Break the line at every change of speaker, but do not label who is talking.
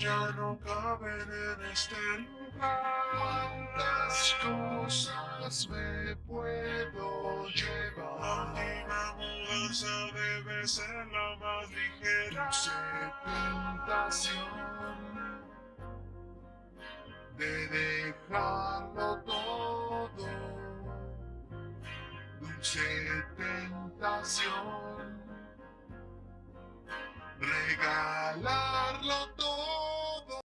ya no caben en este lugar.
¿Cuántas cosas me puedo llevar?
La última mudanza debe ser la más ligera.
Dulce tentación de dejarlo todo. Dulce tentación regalarlo todo.